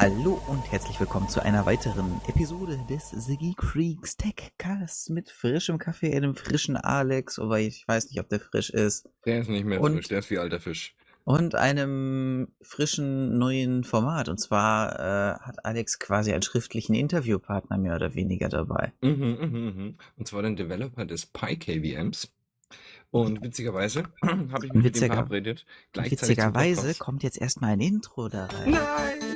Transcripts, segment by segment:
Hallo und herzlich willkommen zu einer weiteren Episode des The Geek Freaks Techcast mit frischem Kaffee, einem frischen Alex, wobei ich weiß nicht, ob der frisch ist. Der ist nicht mehr Und- frisch, der ist wie alter Fisch. Und einem frischen neuen Format. Und zwar äh, hat Alex quasi einen schriftlichen Interviewpartner mehr oder weniger dabei. Mhm, mhm, mhm. Und zwar den Developer des PyKVMs. Und witzigerweise habe ich mich mit Witziger- ihm verabredet. Gleichzeitig zum Witzigerweise kommt jetzt erstmal ein Intro da rein. Nein!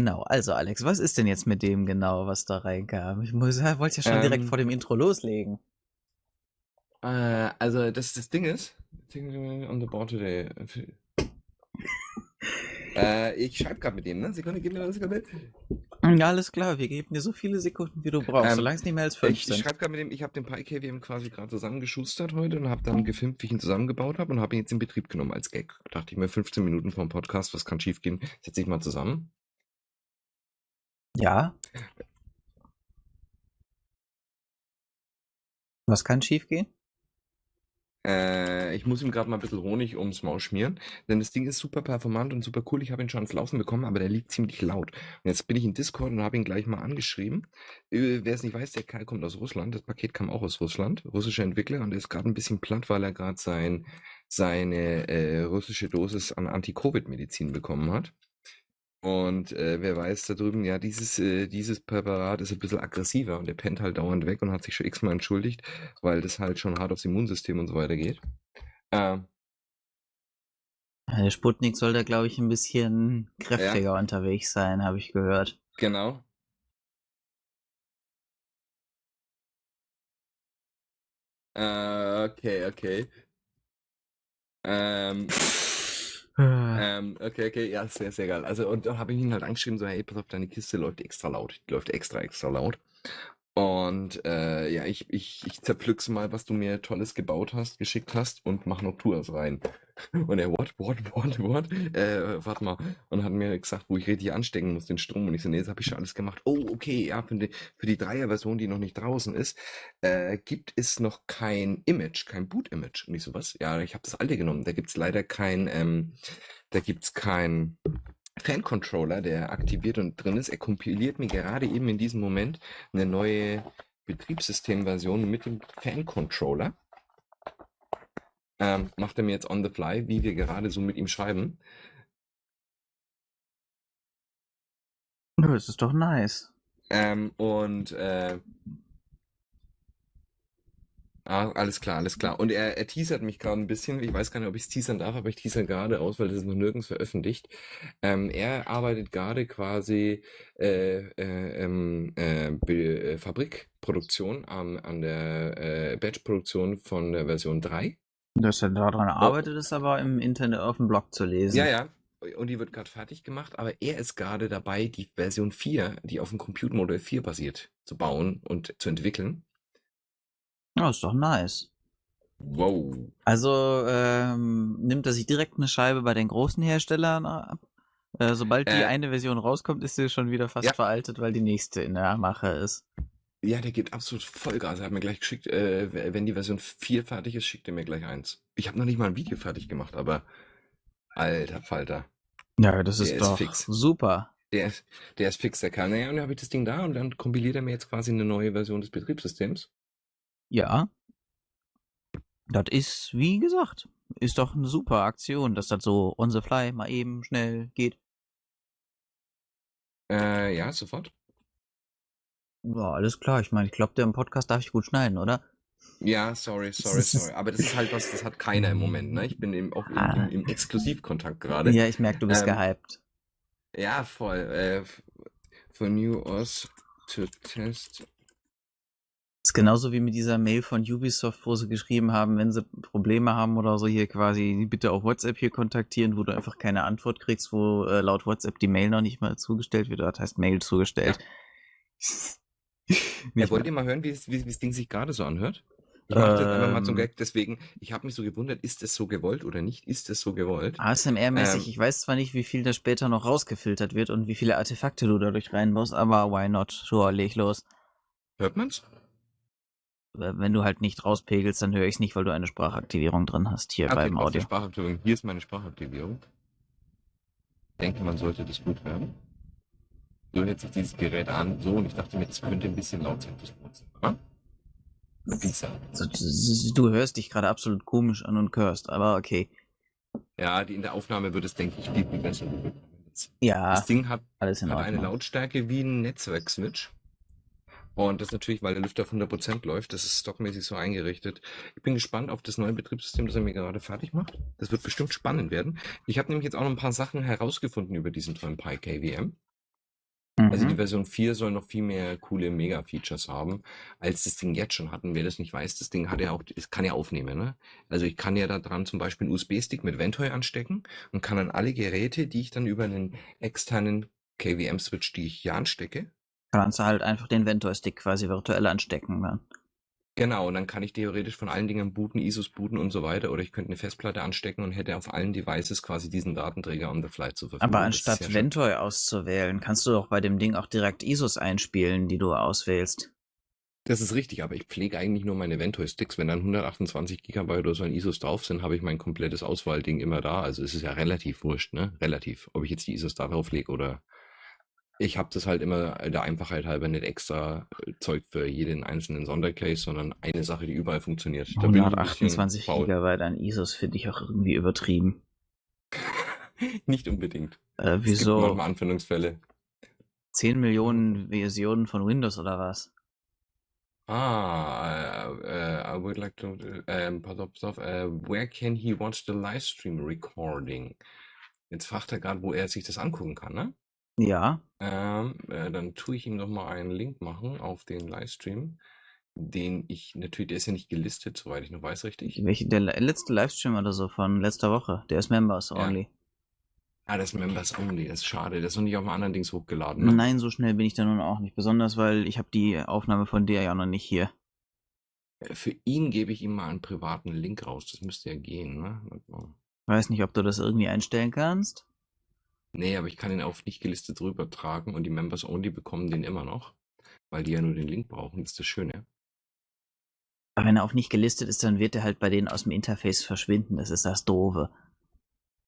Genau, also Alex, was ist denn jetzt mit dem genau, was da reinkam? Ich muss, wollte ja schon direkt Ähm, vor dem Intro loslegen. Äh, also das, das Ding ist, on the board today. äh, ich schreibe gerade mit dem, ne? Sekunde, gib mir eine Sekunde. Ja, alles klar, wir geben dir so viele Sekunden, wie du brauchst, Ähm, solange es nicht mehr als fünf Ich, ich schreibe gerade mit dem, ich habe den PyKVM quasi gerade zusammengeschustert heute und habe dann gefilmt, wie ich ihn zusammengebaut habe und habe ihn jetzt in Betrieb genommen als Gag. Dachte ich mir, 15 Minuten vor dem Podcast, was kann schief gehen? Setze ich mal zusammen. Ja. Was kann schiefgehen? Äh, ich muss ihm gerade mal ein bisschen Honig ums Maul schmieren, denn das Ding ist super performant und super cool. Ich habe ihn schon ans Laufen bekommen, aber der liegt ziemlich laut. Und jetzt bin ich in Discord und habe ihn gleich mal angeschrieben. Äh, Wer es nicht weiß, der Kerl kommt aus Russland. Das Paket kam auch aus Russland, russischer Entwickler und er ist gerade ein bisschen platt, weil er gerade sein, seine äh, russische Dosis an Anti-Covid-Medizin bekommen hat. Und äh, wer weiß da drüben, ja, dieses, äh, dieses Präparat ist ein bisschen aggressiver und der pennt halt dauernd weg und hat sich schon x-mal entschuldigt, weil das halt schon hart aufs Immunsystem und so weiter geht. Ähm, Der Sputnik soll da, glaube ich, ein bisschen kräftiger unterwegs sein, habe ich gehört. genau. Äh, okay, okay. Ähm, ähm, okay, okay, ja, sehr, sehr geil. Also, und dann habe ich ihn halt angeschrieben, so, hey, pass auf, deine Kiste läuft extra laut. Die läuft extra, extra laut. Und äh, ja, ich, ich, ich zerpflück's mal, was du mir Tolles gebaut hast, geschickt hast und mach noch Tours rein. Und er, what, what, what, what? Äh, warte mal. Und hat mir gesagt, wo ich richtig anstecken muss, den Strom. Und ich so, nee, das habe ich schon alles gemacht. Oh, okay, ja, für die, für die Dreier-Version, die noch nicht draußen ist, äh, gibt es noch kein Image, kein Boot-Image. Und ich so, was? Ja, ich habe das alte genommen. Da gibt's leider kein, ähm, da gibt's kein Fan-Controller, der aktiviert und drin ist. Er kompiliert mir gerade eben in diesem Moment eine neue Betriebssystemversion mit dem Fan-Controller. Ähm, macht er mir jetzt on the fly, wie wir gerade so mit ihm schreiben. Nö, Das ist doch nice. Ähm, und äh, ah, alles klar, alles klar. Und er, er teasert mich gerade ein bisschen. Ich weiß gar nicht, ob ich es teasern darf, aber ich teaser gerade aus, weil das ist noch nirgends veröffentlicht. Ähm, er arbeitet gerade quasi äh, äh, ähm, äh, äh, Fabrikproduktion an, an der äh, Batch-Produktion von der Version 3. Dass er daran arbeitet, ist aber im Internet auf dem Blog zu lesen. Ja, ja. Und die wird gerade fertig gemacht, aber er ist gerade dabei, die Version 4, die auf dem Compute Model 4 basiert, zu bauen und zu entwickeln. Ja, ist doch nice. Wow. Also ähm, nimmt er sich direkt eine Scheibe bei den großen Herstellern ab. Äh, sobald die Äh, eine Version rauskommt, ist sie schon wieder fast Ja. veraltet, weil die nächste in der Mache ist. Ja, der gibt absolut Vollgas. Er hat mir gleich geschickt, äh, wenn die Version 4 fertig ist, schickt er mir gleich eins. Ich habe noch nicht mal ein Video fertig gemacht, aber alter Falter. Ja, das ist Der ist doch fix. super. Der ist, der ist fix, der kann. Naja, und dann habe ich das Ding da und dann kompiliert er mir jetzt quasi eine neue Version des Betriebssystems. Ja. Das ist, wie gesagt, ist doch eine super Aktion, dass das so on the fly mal eben schnell geht. Äh, ja, sofort. Ja, alles klar. Ich meine, ich glaube, der im Podcast darf ich gut schneiden, oder? Ja, sorry, sorry, sorry. Aber das ist halt was, das hat keiner im Moment, ne? Ich bin eben auch im, Ah. im, im Exklusivkontakt gerade. Ja, ich merke, du bist Ähm, gehypt. Ja, voll. Äh, for New Oz to test. Ist genauso wie mit dieser Mail von Ubisoft, wo sie geschrieben haben, wenn sie Probleme haben oder so, hier quasi bitte auf WhatsApp hier kontaktieren, wo du einfach keine Antwort kriegst, wo äh, laut WhatsApp die Mail noch nicht mal zugestellt wird. Das heißt Mail zugestellt. Ja, wollt ihr mal hören, wie es- wie wie das Ding sich gerade so anhört? Ich mache das einfach mal zum ähm. Gag, deswegen, ich habe mich so gewundert, ist es so gewollt oder nicht? Ist es so gewollt? ASMR-mäßig, ähm, ich weiß zwar nicht, wie viel da später noch rausgefiltert wird und wie viele Artefakte du dadurch reinbaust, aber why not? Sure, leg los. Hört man's? Wenn du halt nicht rauspegelst, dann höre ich es nicht, weil du eine Sprachaktivierung drin hast hier okay, beim Audio. Sprachaktivierung. Hier ist meine Sprachaktivierung. Ich denke, man sollte das gut hören. So hört sich dieses Gerät an, so, und ich dachte mir, das könnte ein bisschen laut sein, das Wohnzimmer. Du hörst dich gerade absolut komisch an und hörst, aber okay. Ja, die in der Aufnahme wird es, denke ich, viel, viel besser. Ja, das Ding hat, hat eine Lautstärke wie ein Netzwerkswitch. Und das natürlich, weil der Lüfter auf 100% läuft, das ist stockmäßig so eingerichtet. Ich bin gespannt auf das neue Betriebssystem, das er mir gerade fertig macht. Das wird bestimmt spannend werden. Ich habe nämlich jetzt auch noch ein paar Sachen herausgefunden über diesen tollen Pi KVM. Also die mhm. Version 4 soll noch viel mehr coole Mega-Features haben, als das Ding jetzt schon hat. Und wer das nicht weiß, das Ding hat ja auch, es kann ja aufnehmen, ne? Also ich kann ja da dran zum Beispiel einen USB-Stick mit Ventoy anstecken und kann dann alle Geräte, die ich dann über einen externen KVM-Switch, die ich hier anstecke, Kannst du halt einfach den Ventoy-Stick quasi virtuell anstecken dann. Genau, und dann kann ich theoretisch von allen Dingen booten, ISOs booten und so weiter. Oder ich könnte eine Festplatte anstecken und hätte auf allen Devices quasi diesen Datenträger on the fly zur Verfügung. Aber anstatt ja Ventoy auszuwählen, kannst du doch bei dem Ding auch direkt ISOs einspielen, die du auswählst. Das ist richtig, aber ich pflege eigentlich nur meine Ventoy-Sticks. Wenn dann 128 GB oder so ein ISOs drauf sind, habe ich mein komplettes Auswahlding immer da. Also es ist ja relativ wurscht, ne? Relativ. Ob ich jetzt die ISOs da drauf lege oder ich habe das halt immer der Einfachheit halber nicht extra äh, Zeug für jeden einzelnen Sondercase, sondern eine Sache, die überall funktioniert. Da 128 Gigabyte an ISOs finde ich auch irgendwie übertrieben. nicht unbedingt. Äh, wieso? Es gibt manchmal Anwendungsfälle. 10 Millionen Versionen von Windows oder was? Ah, uh, uh, I would like to, um, pass auf, pass auf, where can he watch the livestream recording? Jetzt fragt er gerade, wo er sich das angucken kann, ne? Ja. Ähm, äh, dann tue ich ihm noch mal einen Link machen auf den Livestream, den ich natürlich, der ist ja nicht gelistet, soweit ich noch weiß, richtig? Welche, der letzte Livestream oder so von letzter Woche, der ist Members only. Ah, das ist Members Only, das ist schade. Das ist noch nicht auf einem anderen Dings hochgeladen. Ne? Nein, so schnell bin ich da nun auch nicht. Besonders, weil ich habe die Aufnahme von der ja noch nicht hier. Äh, für ihn gebe ich ihm mal einen privaten Link raus. Das müsste ja gehen, ne? Weiß nicht, ob du das irgendwie einstellen kannst. Nee, aber ich kann ihn auf nicht gelistet rübertragen und die Members Only bekommen den immer noch, weil die ja nur den Link brauchen. Das ist das Schöne. Aber wenn er auf nicht gelistet ist, dann wird er halt bei denen aus dem Interface verschwinden. Das ist das Doofe.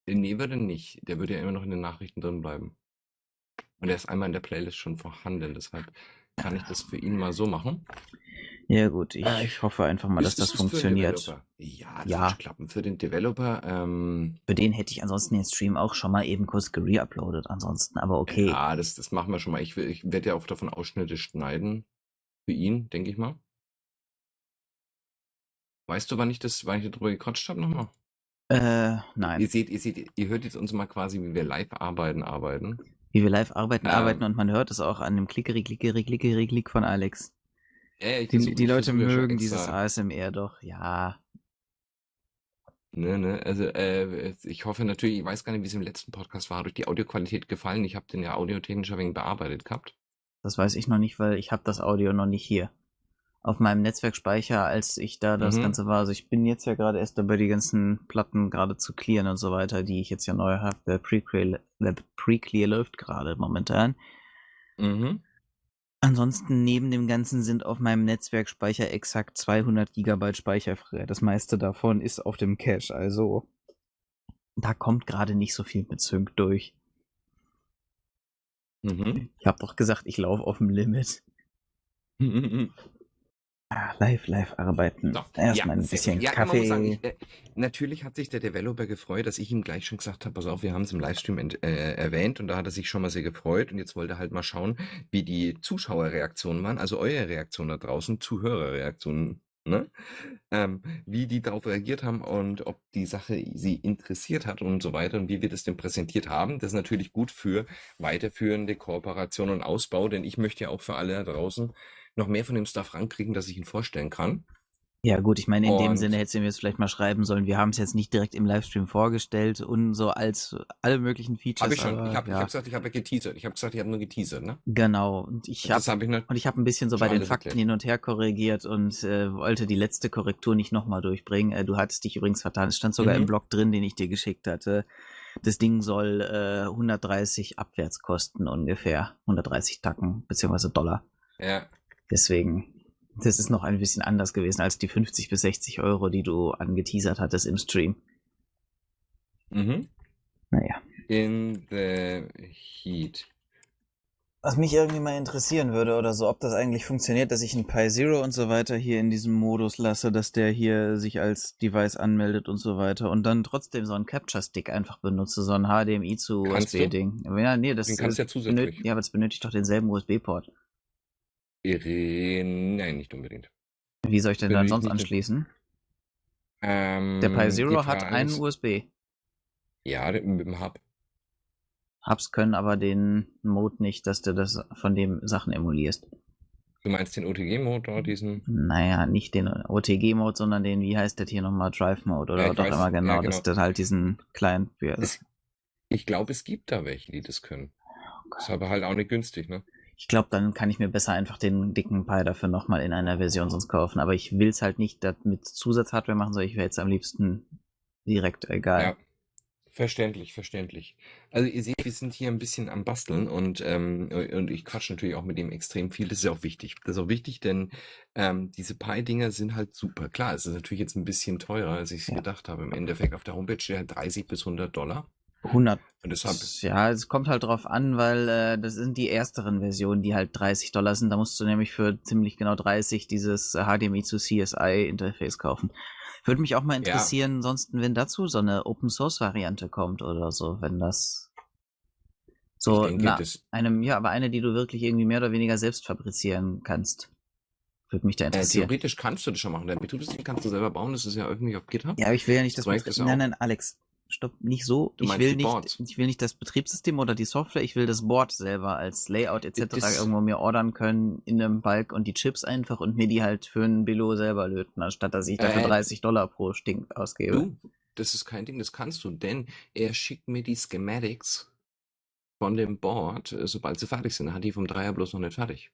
Äh, nee, würde nicht. Der würde ja immer noch in den Nachrichten drin bleiben. Und er ist einmal in der Playlist schon vorhanden. Deshalb kann ich das für ihn mal so machen. Ja gut, ich, äh, hoffe einfach mal, dass das funktioniert. Ja, das ja. wird klappen für den Developer. Ähm, für den hätte ich ansonsten den Stream auch schon mal eben kurz gereuploadet ansonsten, aber okay. Ja, das, das machen wir schon mal. Ich, ich werde ja auch davon Ausschnitte schneiden. Für ihn, denke ich mal. Weißt du, wann ich das, wann ich darüber gequatscht habe nochmal? Äh, nein. Ihr seht, ihr seht, ihr hört jetzt uns mal quasi, wie wir live arbeiten, arbeiten. Wie wir live arbeiten, ähm, arbeiten und man hört es auch an dem Klickeri, Klickeri, Klickeri, Klick von Alex. Ja, die, die Leute mögen dieses ASMR doch, ja. Ne, ne, also äh, ich hoffe natürlich, ich weiß gar nicht, wie es im letzten Podcast war, hat euch die Audioqualität gefallen? Ich habe den ja audiotechnisch ein wenig bearbeitet gehabt. Das weiß ich noch nicht, weil ich habe das Audio noch nicht hier. Auf meinem Netzwerkspeicher, als ich da das mhm. Ganze war. Also ich bin jetzt ja gerade erst dabei, die ganzen Platten gerade zu clearen und so weiter, die ich jetzt ja neu habe. Der Pre-Clear Pre läuft gerade momentan. Mhm. Ansonsten neben dem Ganzen sind auf meinem Netzwerkspeicher exakt 200 Gigabyte Speicher frei. Das meiste davon ist auf dem Cache, also da kommt gerade nicht so viel mit Sync durch. Mhm. Ich habe doch gesagt, ich laufe auf dem Limit. Ah, live, live arbeiten. So, Erstmal ja, ein bisschen ja, Kaffee. Sagen, ich, äh, natürlich hat sich der Developer gefreut, dass ich ihm gleich schon gesagt habe, pass auf, wir haben es im Livestream äh, erwähnt und da hat er sich schon mal sehr gefreut und jetzt wollte er halt mal schauen, wie die Zuschauerreaktionen waren, also eure Reaktionen da draußen, Zuhörerreaktionen, ne? Ähm, wie die darauf reagiert haben und ob die Sache sie interessiert hat und so weiter und wie wir das denn präsentiert haben. Das ist natürlich gut für weiterführende Kooperation und Ausbau, denn ich möchte ja auch für alle da draußen noch mehr von dem Stuff rankriegen, dass ich ihn vorstellen kann. Ja, gut, ich meine, in dem Und- Sinne hättest du mir jetzt vielleicht mal schreiben sollen, wir haben es jetzt nicht direkt im Livestream vorgestellt und so als alle möglichen Features. Habe ich schon. aber, ich habe ja, hab gesagt, ich habe ja geteasert. Ich habe gesagt, ich habe nur geteasert, ne? Genau. Und ich habe nicht. und ich habe ein bisschen so bei den Fakten erklärt. hin und her korrigiert und äh, wollte die letzte Korrektur nicht nochmal durchbringen. Äh, du hattest dich übrigens vertan. Es stand sogar Mhm. im Blog drin, den ich dir geschickt hatte. Das Ding soll äh, 130 abwärts kosten ungefähr. 130 Tacken beziehungsweise Dollar. Ja. Deswegen, das ist noch ein bisschen anders gewesen als die 50 bis 60 Euro, die du angeteasert hattest im Stream. Mhm. Naja. In the heat. Was mich irgendwie mal interessieren würde oder so, ob das eigentlich funktioniert, dass ich einen Pi Zero und so weiter hier in diesem Modus lasse, dass der hier sich als Device anmeldet und so weiter und dann trotzdem so einen Capture Stick einfach benutze, so ein HDMI zu Kannst du? USB-Ding. Ja, nee, das Den kannst du ja zusätzlich. benötigt, ja, aber das benötigt doch denselben USB-Port. Irene, nein, nicht unbedingt. Wie soll ich denn dann sonst anschließen? Ähm, Der Pi Zero hat einen ist- USB. Ja, mit dem Hub. Hubs können aber den Mode nicht, dass du das von dem Sachen emulierst. Du meinst den OTG-Motor, diesen? Naja, nicht den OTG-Mode, sondern den, wie heißt der hier nochmal, Drive-Mode oder Ja, doch weiß, immer genau, ja, dass genau. du halt diesen ja, das, Es, ich glaube, es gibt da welche, die das können. Ist aber halt auch nicht günstig, ne? Ich glaube, dann kann ich mir besser einfach den dicken Pi dafür nochmal in einer Version sonst kaufen, aber ich will's halt nicht mit Zusatzhardware machen, sondern ich wäre jetzt am liebsten direkt egal. Ja. Verständlich, verständlich. Also ihr seht, wir sind hier ein bisschen am Basteln und, ähm, und ich quatsche natürlich auch mit dem extrem viel. Das ist ja auch wichtig. Das ist auch wichtig, denn ähm, diese Pi-Dinger sind halt super. Klar, es ist natürlich jetzt ein bisschen teurer, als ich es Ja. gedacht habe. Im Endeffekt auf der Homepage steht halt 30 bis 100 Dollar. 100 Und deshalb, Ja, es kommt halt drauf an, weil äh, das sind die ersteren Versionen, die halt 30 Dollar sind. Da musst du nämlich für ziemlich genau 30 dieses äh, HDMI zu CSI Interface kaufen. Würde mich auch mal interessieren, ansonsten, wenn dazu so eine Open Source Variante kommt oder so, wenn das so denke, na, einem, ja, aber eine, die du wirklich irgendwie mehr oder weniger selbst fabrizieren kannst. Würde mich da äh, interessieren. theoretisch kannst du das schon machen. Dein Betriebssystem kannst du selber bauen. Das ist ja irgendwie auf GitHub. Ja, aber ich will ja nicht Das das, ja Nein, nein, Alex, stopp, nicht so. Du Ich will nicht, Boards? ich will nicht das Betriebssystem oder die Software, ich will das Board selber als Layout etc. Das- irgendwo mir ordern können in einem Balk und die Chips einfach und mir die halt für ein Billo selber löten, anstatt dass ich dafür Äh, 30 Dollar pro Stink ausgebe. Du, das ist kein Ding, das kannst du, denn er schickt mir die Schematics von dem Board, äh, sobald sie fertig sind. Er hat die vom Dreier bloß noch nicht fertig.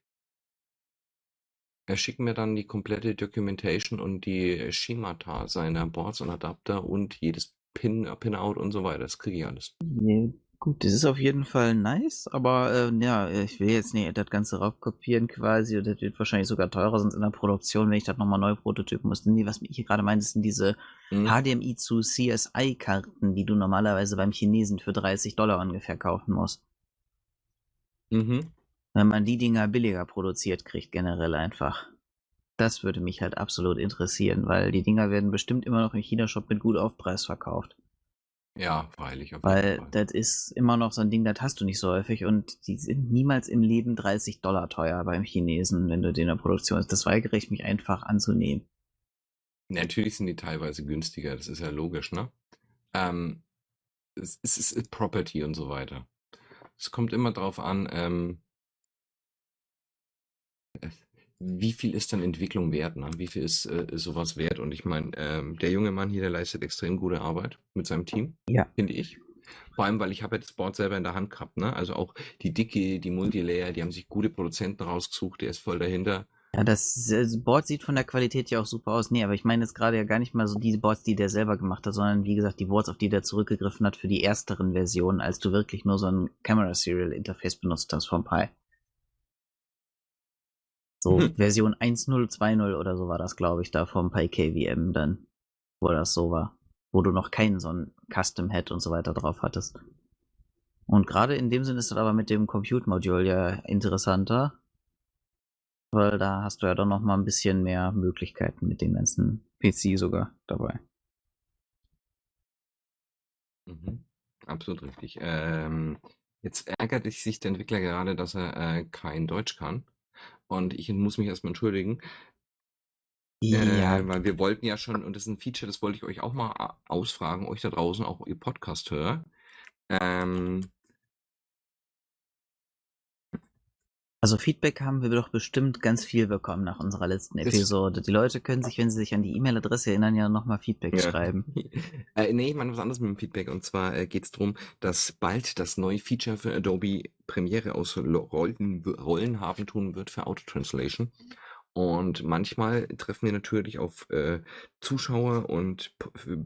Er schickt mir dann die komplette Documentation und die Schemata seiner Boards und Adapter und jedes Pin, äh, Pinout und so weiter. Das kriege ich alles. Ja, gut, das ist auf jeden Fall nice, aber äh, ja, ich will jetzt nicht das Ganze raubkopieren quasi, und das wird wahrscheinlich sogar teurer, sonst in der Produktion, wenn ich das nochmal neu prototypen muss. Nee, was ich hier gerade meine, sind diese Hm? HDMI zu CSI-Karten, die du normalerweise beim Chinesen für 30 Dollar ungefähr kaufen musst. Mhm. Wenn man die Dinger billiger produziert kriegt, generell einfach. Das würde mich halt absolut interessieren, weil die Dinger werden bestimmt immer noch im China-Shop mit gut Aufpreis verkauft. Ja, freilich. Auf Weil jeden Fall. das ist immer noch so ein Ding, das hast du nicht so häufig und die sind niemals im Leben 30 Dollar teuer beim Chinesen, wenn du den in der Produktion hast. Das weigere ich mich einfach anzunehmen. Natürlich sind die teilweise günstiger, das ist ja logisch, ne? Ähm, es, es ist Property und so weiter. Es kommt immer drauf an, ähm, äh, wie viel ist dann Entwicklung wert, ne? Wie viel ist äh, sowas wert? Und ich meine, ähm, der junge Mann hier, der leistet extrem gute Arbeit mit seinem Team, Ja. finde ich. Vor allem, weil ich habe ja das Board selber in der Hand gehabt, ne? Also auch die Dicke, die Multilayer, die haben sich gute Produzenten rausgesucht, der ist voll dahinter. Ja, das, das Board sieht von der Qualität ja auch super aus. Nee, aber ich meine jetzt gerade ja gar nicht mal so die Boards, die der selber gemacht hat, sondern wie gesagt die Boards, auf die der zurückgegriffen hat für die ersteren Versionen, als du wirklich nur so ein Camera Serial Interface benutzt hast vom Pi. So Hm. Version 1.0, oder so war das, glaube ich, da vom Pi KVM dann, wo das so war. Wo du noch keinen so ein Custom Head und so weiter drauf hattest. Und gerade in dem Sinne ist das aber mit dem Compute Module ja interessanter, weil da hast du ja dann noch mal ein bisschen mehr Möglichkeiten mit dem ganzen PC sogar dabei. Mhm. Absolut richtig. Ähm, jetzt ärgert sich der Entwickler gerade, dass er äh, kein Deutsch kann. Und ich muss mich erstmal entschuldigen, Ja, äh, weil wir wollten ja schon, und das ist ein Feature, das wollte ich euch auch mal a- ausfragen, euch da draußen, auch ihr Podcast-Hörer. Ähm, Also Feedback haben wir doch bestimmt ganz viel bekommen nach unserer letzten Episode. Die Leute können sich, wenn sie sich an die E-Mail-Adresse erinnern, ja nochmal Feedback ja. schreiben. äh, nee, ich meine was anderes mit dem Feedback. Und zwar äh, geht es darum, dass bald das neue Feature für Adobe Premiere aus Rollen, Rollen haben tun wird für Auto-Translation. Und manchmal treffen wir natürlich auf äh, Zuschauer und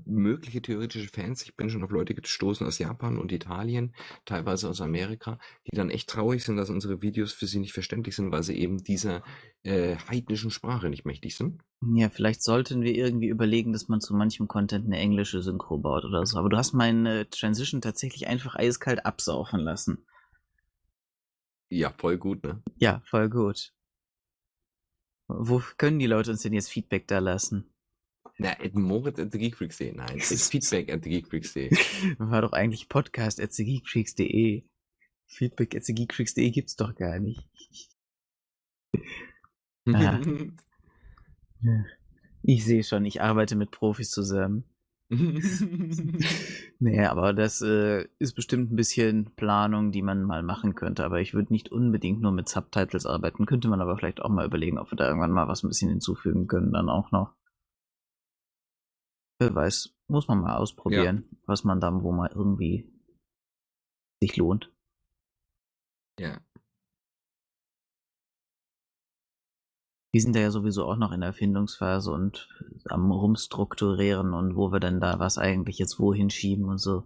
mögliche theoretische Fans. Ich bin schon auf Leute gestoßen aus Japan und Italien, teilweise aus Amerika, die dann echt traurig sind, dass unsere Videos für sie nicht verständlich sind, weil sie eben dieser äh, heidnischen Sprache nicht mächtig sind. Ja, vielleicht sollten wir irgendwie überlegen, dass man zu manchem Content eine englische Synchro baut oder so. Aber du hast meine Transition tatsächlich einfach eiskalt absaufen lassen. Ja, voll gut, ne? Ja, voll gut. Wo können die Leute uns denn jetzt Feedback da lassen? Na, Moritz at thegeekfreaks.de. Nein, it's Feedback at thegeekfreaks.de. War doch eigentlich Podcast at thegeekfreaks.de. Feedback at thegeekfreaks.de gibt's doch gar nicht. ah. Ich sehe schon, ich arbeite mit Profis zusammen. nee, aber das äh, ist bestimmt ein bisschen Planung, die man mal machen könnte. Aber ich würde nicht unbedingt nur mit Subtitles arbeiten. Könnte man aber vielleicht auch mal überlegen, ob wir da irgendwann mal was ein bisschen hinzufügen können, dann auch noch. Wer weiß, muss man mal ausprobieren, ja. was man dann wo mal irgendwie sich lohnt. Ja. Wir sind da ja sowieso auch noch in der Erfindungsphase und am Rumstrukturieren und wo wir denn da was eigentlich jetzt wohin schieben und so.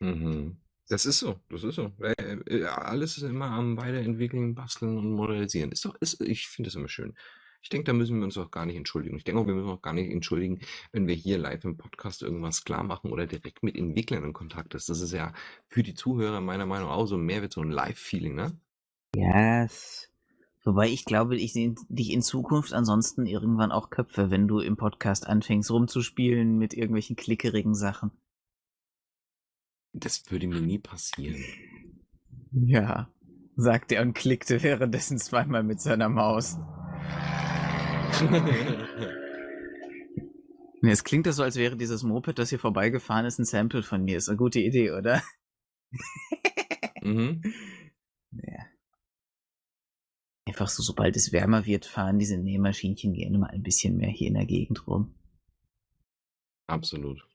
Mhm. Das ist so, das ist so. Äh, äh, alles ist immer am Weiterentwickeln, Basteln und Modellisieren. Ist doch, ist, ich finde das immer schön. Ich denke, da müssen wir uns auch gar nicht entschuldigen. Ich denke auch, wir müssen auch gar nicht entschuldigen, wenn wir hier live im Podcast irgendwas klar machen oder direkt mit Entwicklern in Kontakt ist. Das ist ja für die Zuhörer meiner Meinung nach auch so mehr wird so ein Live-Feeling, ne? Yes. Wobei ich glaube, ich sehe dich in Zukunft ansonsten irgendwann auch Köpfe, wenn du im Podcast anfängst rumzuspielen mit irgendwelchen klickerigen Sachen. Das würde mir nie passieren. Ja, sagte er und klickte währenddessen zweimal mit seiner Maus. es klingt das so, als wäre dieses Moped, das hier vorbeigefahren ist, ein Sample von mir. Ist eine gute Idee, oder? mhm. Ja. Einfach so, sobald es wärmer wird, fahren diese Nähmaschinchen gerne mal ein bisschen mehr hier in der Gegend rum. Absolut.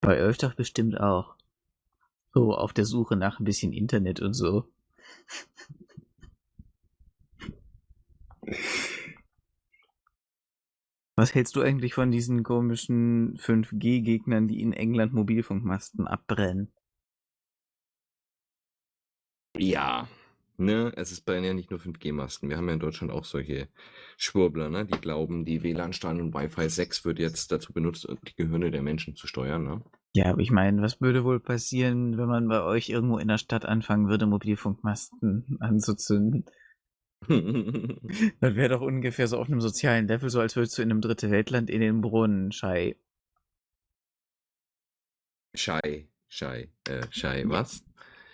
Bei euch doch bestimmt auch. So, auf der Suche nach ein bisschen Internet und so. Was hältst du eigentlich von diesen komischen 5G-Gegnern, die in England Mobilfunkmasten abbrennen? Ja, Ne, es ist bei ja nicht nur 5G-Masten. Wir haben ja in Deutschland auch solche Schwurbler, ne, die glauben, die WLAN-Stand und Wi-Fi 6 wird jetzt dazu benutzt, die Gehirne der Menschen zu steuern, ne? Ja, aber ich meine, was würde wohl passieren, wenn man bei euch irgendwo in der Stadt anfangen würde, Mobilfunkmasten anzuzünden? das wäre doch ungefähr so auf einem sozialen Level, so als würdest du in einem dritte Weltland in den Brunnen, Schei. Schei, Schei, äh, Schei, was?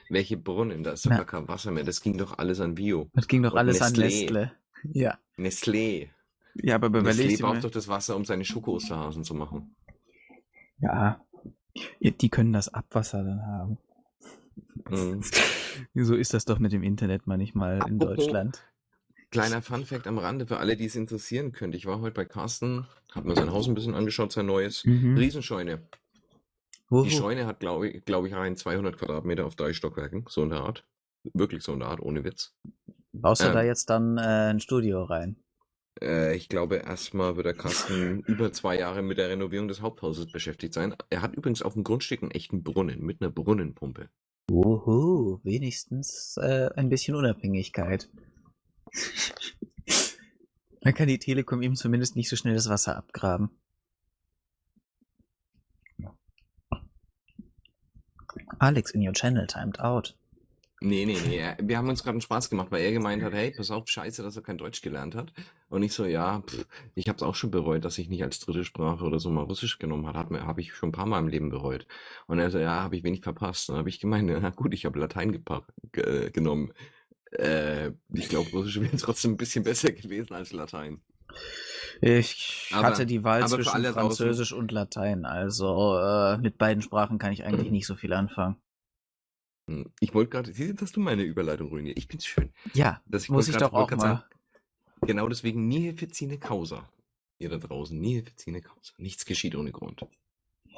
Welche Brunnen? Da ist doch gar kein Wasser mehr. Das ging doch alles an Bio. Das ging doch Und alles Nestlé. an Nestle. Ja. Nestlé. Ja, aber überleg Nestlé braucht doch das Wasser, um seine Schoko-Osterhasen zu machen. Ja. Die können das Abwasser dann haben. Mhm. so ist das doch mit dem Internet manchmal in Deutschland. Kleiner Fun-Fact am Rande für alle, die es interessieren könnte. Ich war heute bei Carsten, habe mir sein Haus ein bisschen angeschaut, sein neues. Mhm. Riesenscheune. Wo, die Scheune hat, glaube ich, glaub ich, rein 200 Quadratmeter auf drei Stockwerken, so in der Art. Wirklich so in der Art, ohne Witz. Baust du ähm, da jetzt dann äh, ein Studio rein? Äh, ich glaube, erstmal wird der Kasten über zwei Jahre mit der Renovierung des Haupthauses beschäftigt sein. Er hat übrigens auf dem Grundstück einen echten Brunnen mit einer Brunnenpumpe. Wuhu, wenigstens äh, ein bisschen Unabhängigkeit. Dann kann die Telekom ihm zumindest nicht so schnell das Wasser abgraben. Alex, in your channel timed out. Nee, nee, nee. Wir haben uns gerade einen Spaß gemacht, weil er gemeint hat, hey, pass auf, scheiße, dass er kein Deutsch gelernt hat. Und ich so, ja, pff, ich habe es auch schon bereut, dass ich nicht als dritte Sprache oder so mal Russisch genommen habe. Hat habe ich schon ein paar Mal im Leben bereut. Und er so, ja, habe ich wenig verpasst. Dann habe ich gemeint, na gut, ich habe Latein ge genommen. Äh, ich glaube, Russisch wäre trotzdem ein bisschen besser gewesen als Latein. Ich aber, hatte die Wahl zwischen Französisch und Latein, also äh, mit beiden Sprachen kann ich eigentlich nicht so viel anfangen. Hm, ich wollte gerade, siehst du, dass du meine Überleitung ruiniert. Ich bin's schön. Ja, Das muss ich grad doch auch mal. sagen, genau deswegen Nihilfizine Causa. Ihr da draußen, Nihilfizine Causa. Nichts geschieht ohne Grund.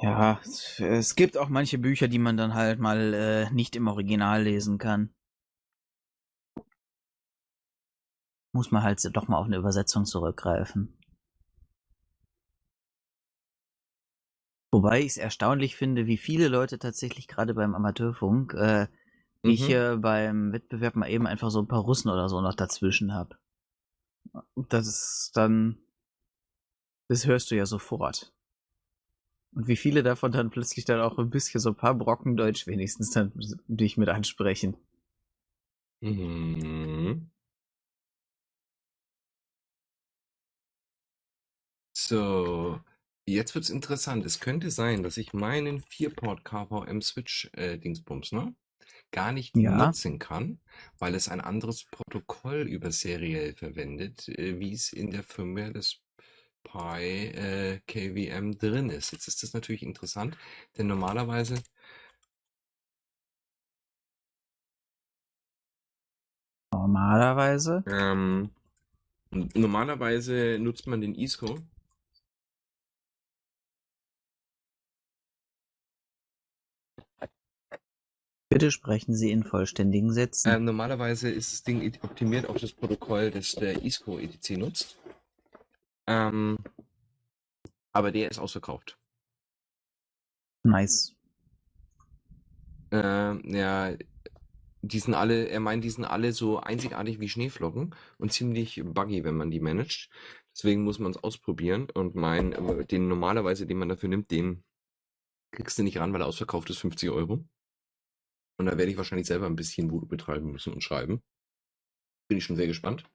Ja, es, es gibt auch manche Bücher, die man dann halt mal äh, nicht im Original lesen kann. Muss man halt doch mal auf eine Übersetzung zurückgreifen. Wobei ich es erstaunlich finde, wie viele Leute tatsächlich gerade beim Amateurfunk, äh, Mhm. ich äh, beim Wettbewerb mal eben einfach so ein paar Russen oder so noch dazwischen habe. Das ist dann, das hörst du ja sofort. Und wie viele davon dann plötzlich dann auch ein bisschen so ein paar Brocken Deutsch wenigstens dann dich mit ansprechen. Mhm. So, jetzt wird's interessant. Es könnte sein, dass ich meinen 4-Port KVM Switch äh, Dingsbums, ne? Gar nicht Ja. nutzen kann, weil es ein anderes Protokoll über seriell verwendet, äh, wie es in der Firmware des Pi äh, KVM drin ist. Jetzt ist das natürlich interessant, denn normalerweise Normalerweise. ähm, normalerweise nutzt man den ISCO Bitte sprechen Sie in vollständigen Sätzen. Ähm, normalerweise ist das Ding optimiert auf das Protokoll, das der ISCO ETC nutzt. Ähm, aber der ist ausverkauft. nice. Ähm, ja, die sind alle, er meint, die sind alle so einzigartig wie Schneeflocken und ziemlich buggy, wenn man die managt. Deswegen muss man es ausprobieren und mein, den normalerweise, den man dafür nimmt, den kriegst du nicht ran, weil er ausverkauft ist, 50 Euro. Und da werde ich wahrscheinlich selber ein bisschen Voodoo betreiben müssen und schreiben. Bin ich schon sehr gespannt.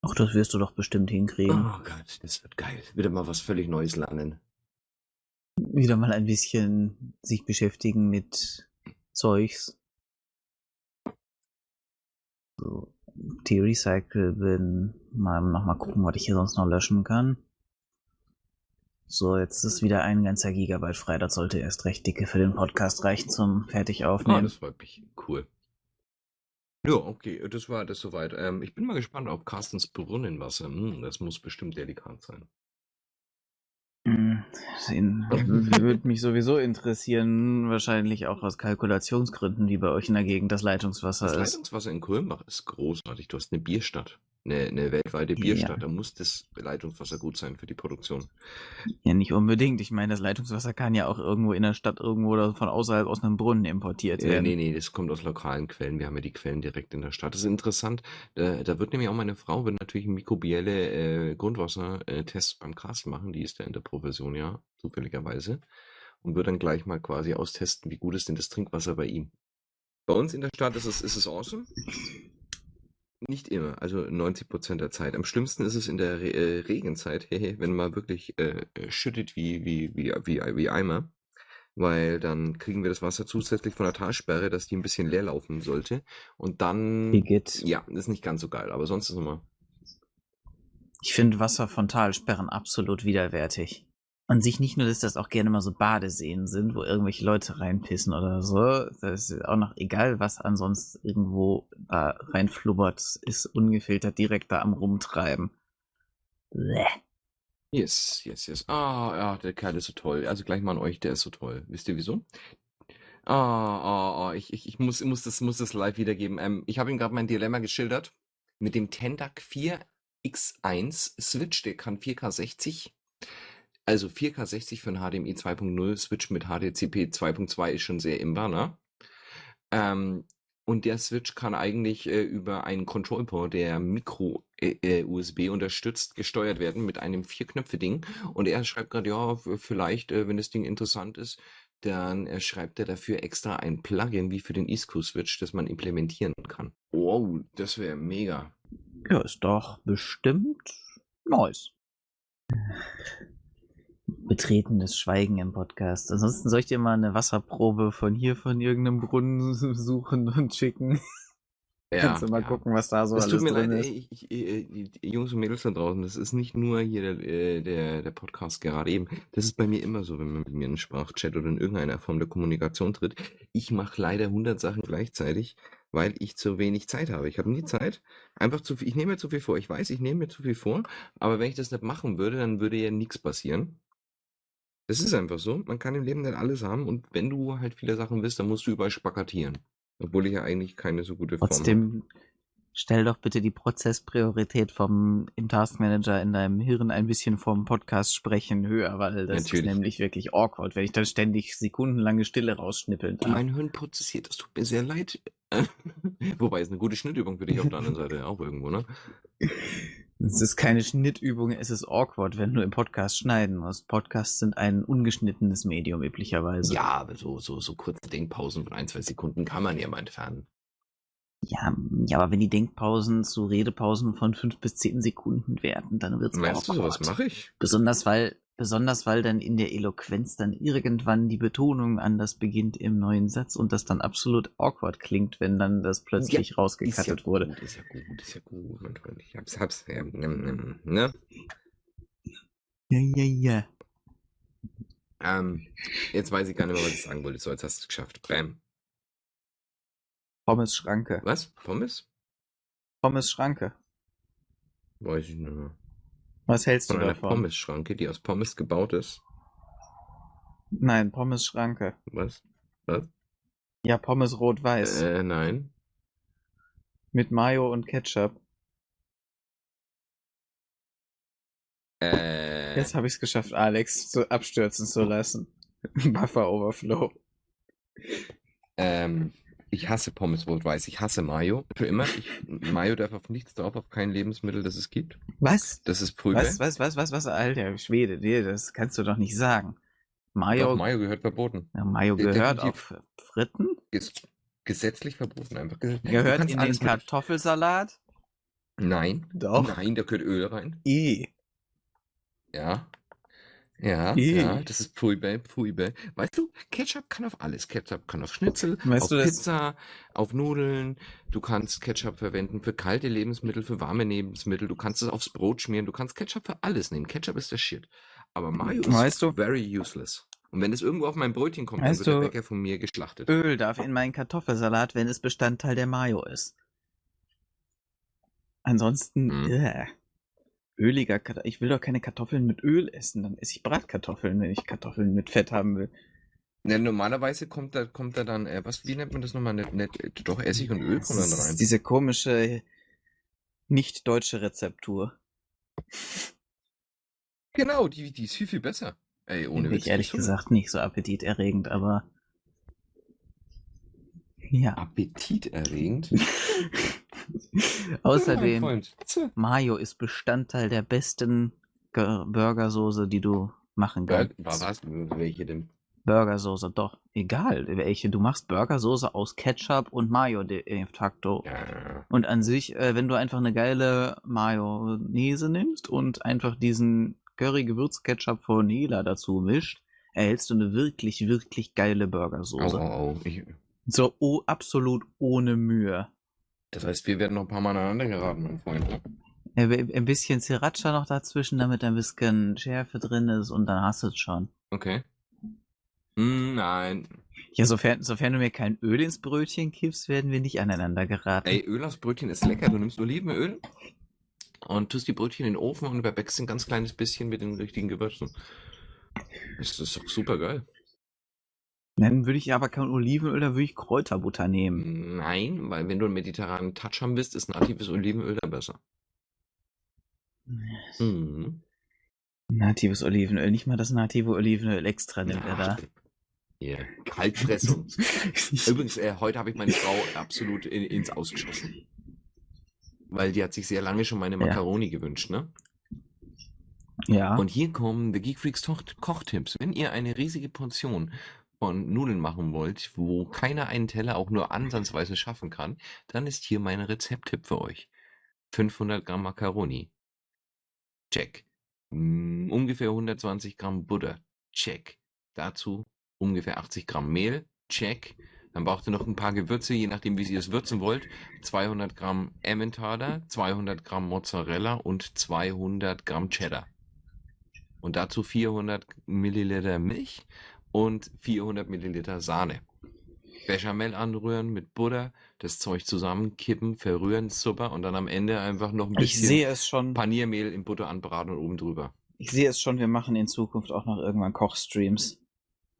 Ach, das wirst du doch bestimmt hinkriegen. Oh Gott, das wird geil. Wieder mal was völlig Neues lernen. Wieder mal ein bisschen sich beschäftigen mit Zeugs. So, T-Recycle bin. Mal nochmal gucken, was ich hier sonst noch löschen kann. So, jetzt ist wieder ein ganzer Gigabyte frei. Das sollte erst recht dicke für den Podcast reichen zum fertig Ah, das freut mich. Cool. Ja, okay, das war das soweit. Ähm, ich bin mal gespannt auf Carstens Brunnenwasser. Hm, das muss bestimmt delikat sein. Hm, Würde mich sowieso interessieren, wahrscheinlich auch aus Kalkulationsgründen, wie bei euch in der Gegend das Leitungswasser Das ist. Leitungswasser in Kulmbach ist großartig. Du hast eine Bierstadt. Eine, eine weltweite Ja. Bierstadt. Da muss das Leitungswasser gut sein für die Produktion. Ja, nicht unbedingt. Ich meine, das Leitungswasser kann ja auch irgendwo in der Stadt irgendwo oder von außerhalb aus einem Brunnen importiert Äh, werden. nee, nee, das kommt aus lokalen Quellen. Wir haben ja die Quellen direkt in der Stadt. Das ist interessant. Da, da wird nämlich auch meine Frau, wird natürlich mikrobielle äh, Grundwassertests beim Carsten machen. Die ist ja in der Profession, ja, zufälligerweise. Und wird dann gleich mal quasi austesten, wie gut ist denn das Trinkwasser bei ihm. Bei uns in der Stadt ist es, ist es awesome. Nicht immer, also 90 Prozent der Zeit. Am schlimmsten ist es in der Re äh, Regenzeit, wenn man wirklich äh, äh, schüttet wie, wie, wie, wie, wie Eimer. Weil dann kriegen wir das Wasser zusätzlich von der Talsperre, dass die ein bisschen leer laufen sollte. Und dann, Igitt. ja, ist nicht ganz so geil, aber sonst ist immer. Ich finde Wasser von Talsperren absolut widerwärtig. Und sich nicht nur, dass das auch gerne mal so Badeseen sind, wo irgendwelche Leute reinpissen oder so. Das ist auch noch egal, was ansonsten irgendwo da reinflubbert, ist ungefiltert direkt da am Rumtreiben. Bleh. Yes, yes, yes. Ah, ja, der Kerl ist so toll. Also gleich mal an euch, der ist so toll. Wisst ihr wieso? Ah, ah, ah, ich, ich, ich muss, muss, das, muss das live wiedergeben. Ähm, ich habe ihm gerade mein Dilemma geschildert. Mit dem Tendac 4X1 Switch, der kann 4K60. Also 4K60 für ein HDMI 2.0 Switch mit HDCP 2.2 ist schon sehr imbar, ne? Ähm, und der Switch kann eigentlich äh, über einen Control-Port, der Micro-USB unterstützt, gesteuert werden mit einem Vier-Knöpfe-Ding. Und er schreibt gerade, ja, vielleicht, äh, wenn das Ding interessant ist, dann äh, schreibt er dafür extra ein Plugin wie für den ISCO-Switch, das man implementieren kann. Wow, das wäre mega. Ja, ist doch bestimmt nice. Betretenes Schweigen im Podcast. Ansonsten soll ich dir mal eine Wasserprobe von hier, von irgendeinem Brunnen suchen und schicken. Ja, Kannst du mal ja. gucken, was da so Es alles tut mir drin leid, ist. ey, ich, ich, äh, Jungs und Mädels da draußen, das ist nicht nur hier der, äh, der, der Podcast gerade eben. Das ist bei mir immer so, wenn man mit mir in einen Sprachchat oder in irgendeiner Form der Kommunikation tritt. Ich mache leider 100 Sachen gleichzeitig, weil ich zu wenig Zeit habe. Ich habe nie Zeit. Einfach zu viel, ich nehme mir zu viel vor. Ich weiß, ich nehme mir zu viel vor, aber wenn ich das nicht machen würde, dann würde ja nichts passieren. Das ist einfach so. Man kann im Leben nicht alles haben und wenn du halt viele Sachen willst, dann musst du überall spakatieren. Obwohl ich ja eigentlich keine so gute Form habe. Trotzdem stell doch bitte die Prozesspriorität vom im Taskmanager in deinem Hirn ein bisschen vom Podcast sprechen höher, weil das Natürlich. ist nämlich wirklich awkward, wenn ich dann ständig sekundenlange Stille rausschnippeln darf. Mein Hirn prozessiert, das tut mir sehr leid. Wobei es eine gute Schnittübung für dich auf der anderen Seite auch irgendwo, ne? Es ist keine Schnittübung, es ist awkward, wenn du im Podcast schneiden musst. Podcasts sind ein ungeschnittenes Medium üblicherweise. Ja, aber so, so, so kurze Denkpausen von ein, zwei Sekunden kann man ja mal entfernen. Ja, ja, aber wenn die Denkpausen zu Redepausen von fünf bis zehn Sekunden werden, dann wird's Meinst du, awkward. sowas mache ich? Besonders weil, besonders weil dann in der Eloquenz dann irgendwann die Betonung anders beginnt im neuen Satz und das dann absolut awkward klingt, wenn dann das plötzlich ja rausgekattet wurde. gut, ist ja gut, ist ja gut, mein Freund. Ich hab's, hab's, ja, ähm, ähm, ne? Ja, ja, ja. Ähm, jetzt weiß ich gar nicht mehr, was ich sagen wollte. So, jetzt hast du es geschafft. Bam. Pommes Schranke. Was? Pommes? Pommes Schranke. Weiß ich nicht mehr. Was hältst Von du davon? Pommes-Schranke, die aus Pommes gebaut ist. Nein, Pommes Schranke. Was? Was? Ja, Pommes rot-weiß. Äh, nein. Mit Mayo und Ketchup. Äh, Jetzt habe ich es geschafft, Alex zu abstürzen zu lassen. Buffer Overflow. ähm, ich hasse Pommes rot-weiß. Ich hasse Mayo. Für immer. Ich, Mayo darf auf nichts drauf, auf kein Lebensmittel, das es gibt. Was? Das ist Prügel. Was, was, was, was, was, Alter, Schwede, nee, das kannst du doch nicht sagen. Mayo, Doch, Mayo gehört verboten. ja, Mayo gehört definitiv. auf Fritten, Ges gesetzlich verboten einfach. Ge- du gehört in den Kartoffelsalat. Nein. Doch. Nein, da gehört Öl rein. I. Ja. Ja, Ih. ja, das ist Pfui-Bäh, Pfui-Bäh. Weißt du, Ketchup kann auf alles. Ketchup kann auf Schnitzel, Weißt auf du, Pizza, auf Nudeln. Du kannst Ketchup verwenden für kalte Lebensmittel, für warme Lebensmittel. Du kannst es aufs Brot schmieren. Du kannst Ketchup für alles nehmen. Ketchup ist der Shit. Aber Mayo ist Weißt du- very useless. Und wenn es irgendwo auf mein Brötchen kommt, dann wird der Bäcker von mir geschlachtet. Öl darf in meinen Kartoffelsalat, wenn es Bestandteil der Mayo ist. Ansonsten, Mhm. Öliger Kat Ich will doch keine Kartoffeln mit Öl essen, dann esse ich Bratkartoffeln, wenn ich Kartoffeln mit Fett haben will. Ja, normalerweise kommt da, kommt da dann, äh, was, wie nennt man das nochmal? Nicht, nicht, äh, doch Essig und Öl kommen dann ist rein. diese komische, nicht deutsche Rezeptur. Genau, die, die ist viel, viel besser. Ey, ohne Witz. ich ehrlich gesagt nicht so appetiterregend, aber. Ja. Appetiterregend. Außerdem. Mayo ist Bestandteil der besten Ge- Burgersoße, die du machen kannst. was? Welche denn? Burgersoße, doch. Egal, welche. Du machst Burgersoße aus Ketchup und Mayo de facto. Ja. Und an sich, äh, wenn du einfach eine geile Mayonnaise nimmst und einfach diesen Curry-Gewürz-Ketchup von Hela dazu mischt, erhältst du eine wirklich, wirklich geile Burgersoße. au, au. Ich, So oh, absolut ohne Mühe. Das heißt, wir werden noch ein paar Mal aneinander geraten, mein Freund. Äh, Ein bisschen Sriracha noch dazwischen, damit ein bisschen Schärfe drin ist und dann hast du es schon. Okay. Hm, nein. Ja, sofern, sofern du mir kein Öl ins Brötchen kippst, werden wir nicht aneinander geraten. Ey, Öl aus Brötchen ist lecker. Du nimmst Olivenöl und tust die Brötchen in den Ofen und überbackst ein ganz kleines bisschen mit den richtigen Gewürzen. Das ist doch super geil. Dann würde ich aber kein Olivenöl, dann würde ich Kräuterbutter nehmen. Nein, weil wenn du einen mediterranen Touch haben willst, ist natives Olivenöl da besser. Mhm. Natives Olivenöl, nicht mal das native Olivenöl extra nimmt er da. Hier, Kaltpressung. Übrigens, äh, heute habe ich meine Frau absolut in, ins Ausgeschossen. Weil die hat sich sehr lange schon meine Ja. Macaroni gewünscht, ne? ja. Und hier kommen The Geek Freaks Kochtipps. Wenn ihr eine riesige Portion von Nudeln machen wollt, wo keiner einen Teller auch nur ansatzweise schaffen kann, dann ist hier mein Rezepttipp für euch. 500 Gramm Macaroni. Check. Mm, ungefähr 120 Gramm Butter. Check. Dazu ungefähr 80 Gramm Mehl. Check. Dann braucht ihr noch ein paar Gewürze, je nachdem, wie ihr es würzen wollt. 200 Gramm Emmentaler, 200 Gramm Mozzarella und 200 Gramm Cheddar. Und dazu 400 Milliliter Milch und 400 Milliliter Sahne. Bechamel anrühren mit Butter, das Zeug zusammenkippen, verrühren, super und dann am Ende einfach noch ein bisschen sehe es schon. Paniermehl in Butter anbraten und oben drüber. Ich sehe es schon, wir machen in Zukunft auch noch irgendwann Kochstreams.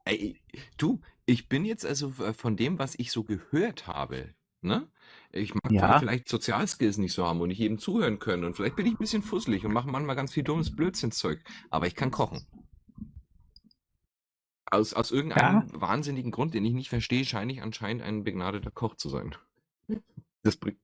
Ey, du, ich bin jetzt also äh, von dem, was ich so gehört habe, ne? Ich mag Ja. vielleicht Sozialskills nicht so haben und nicht jedem zuhören können und vielleicht bin ich ein bisschen fusselig und mache manchmal ganz viel dummes Blödsinnzeug, aber ich kann kochen. Aus, aus irgendeinem wahnsinnigen Grund, den ich nicht verstehe, scheine ich anscheinend ein begnadeter Koch zu sein. Das bringt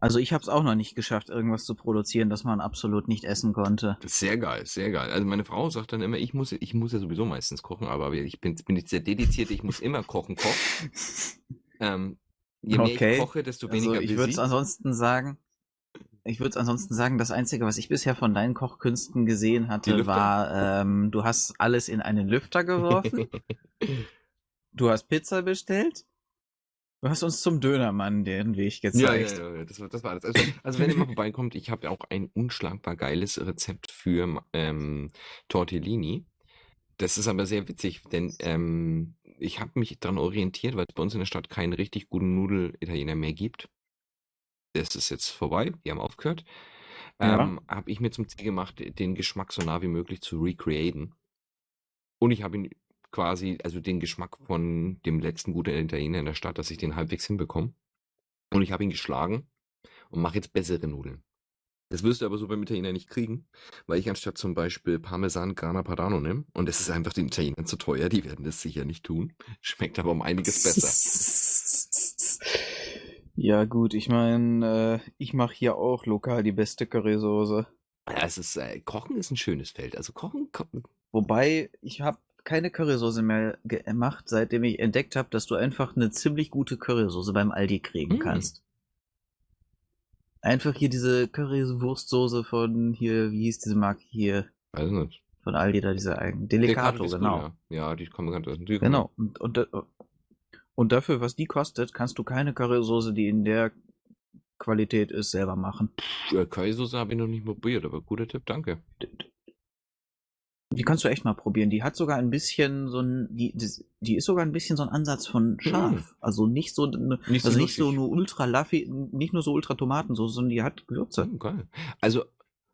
Also ich habe es auch noch nicht geschafft, irgendwas zu produzieren, das man absolut nicht essen konnte. Das ist sehr geil, sehr geil. Also meine Frau sagt dann immer, ich muss, ich muss ja sowieso meistens kochen, aber ich bin, bin jetzt sehr dediziert, ich muss immer kochen, kochen. Ähm, je mehr Okay. ich koche, desto Also weniger ich will würde es ansonsten sagen, ich würde es ansonsten sagen, das Einzige, was ich bisher von deinen Kochkünsten gesehen hatte, war, ähm, du hast alles in einen Lüfter geworfen, du hast Pizza bestellt, du hast uns zum Dönermann den Weg Ja, gezeigt. ja, ja, das war, das war alles. Also, also wenn ihr mal vorbeikommt, ich habe ja auch ein unschlagbar geiles Rezept für ähm, Tortellini. Das ist aber sehr witzig, denn ähm, ich habe mich daran orientiert, weil es bei uns in der Stadt keinen richtig guten Nudel-Italiener mehr gibt. Das ist jetzt vorbei, die haben aufgehört. Ja. Ähm, habe ich mir zum Ziel gemacht, den Geschmack so nah wie möglich zu recreaten. Und ich habe ihn quasi, also den Geschmack von dem letzten guten Italiener in der Stadt, dass ich den halbwegs hinbekomme. Und ich habe ihn geschlagen und mache jetzt bessere Nudeln. Das wirst du aber so beim Italiener nicht kriegen, weil ich anstatt zum Beispiel Parmesan Grana Padano nehme. Und das ist einfach den Italienern zu teuer, die werden das sicher nicht tun. Schmeckt aber um einiges besser. Ja gut, ich meine, äh, ich mache hier auch lokal die beste Currysoße. Ja, es ist, äh, Kochen ist ein schönes Feld. Also Kochen, ko Wobei, ich habe keine Currysoße mehr gemacht, seitdem ich entdeckt habe, dass du einfach eine ziemlich gute Currysoße beim Aldi kriegen Mm. kannst. Einfach hier diese Currywurstsoße von hier, wie hieß diese Marke hier, weiß nicht. von Aldi da, diese eigenen. Delicato, Delicado genau. Espuria. Ja, die kommen ganz aus dem. Genau. Und, und, da- und dafür, was die kostet, kannst du keine Currysoße, die in der Qualität ist, selber machen. Äh, Currysoße habe ich noch nicht probiert, aber guter Tipp, danke. Die kannst du echt mal probieren. Die hat sogar ein bisschen so ein, die, die, ist sogar ein bisschen so ein Ansatz von scharf. Also nicht so, ne- Nicht so also nicht so nur ultra Laffy, nicht nur so ultra Tomatensoße, sondern die hat Gewürze. Hm, geil. Also,